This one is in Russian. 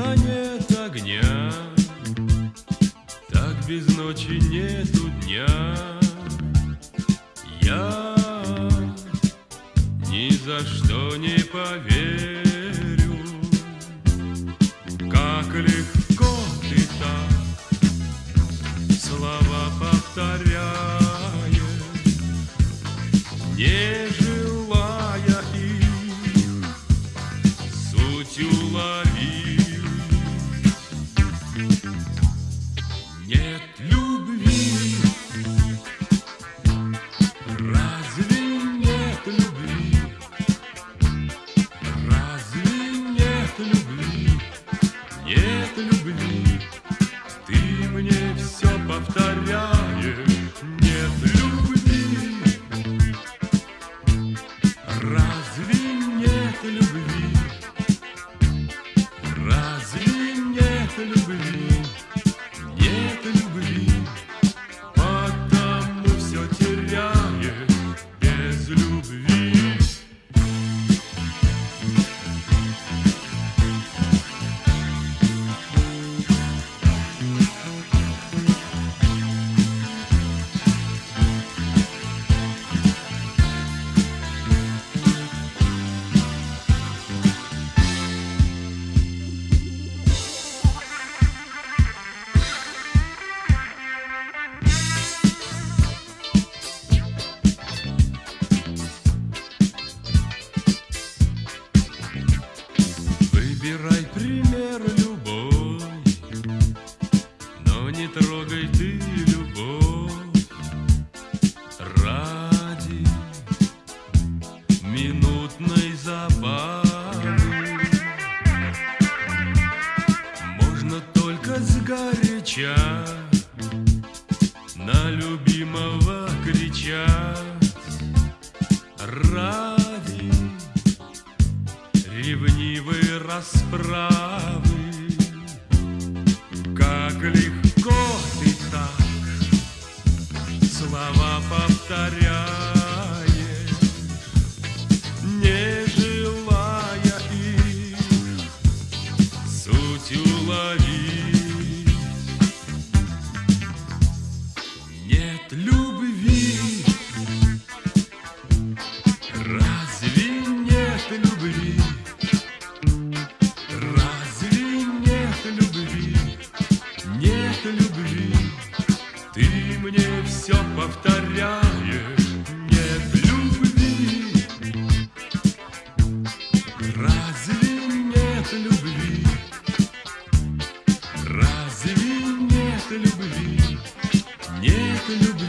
дыма нет огня, так без ночи нету дня. Я ни за что не поверю, как легко ты так слова повторяешь, не желая их суть уловить. Нет любви, разве нет любви? Разве нет любви? Сгоряча на любимого кричать ради ревнивой расправы. любви. Разве нет любви? Разве нет любви? Нет любви. Ты мне все повторяешь. Нет любви. Разве нет любви? Разве нет любви? Нет любви.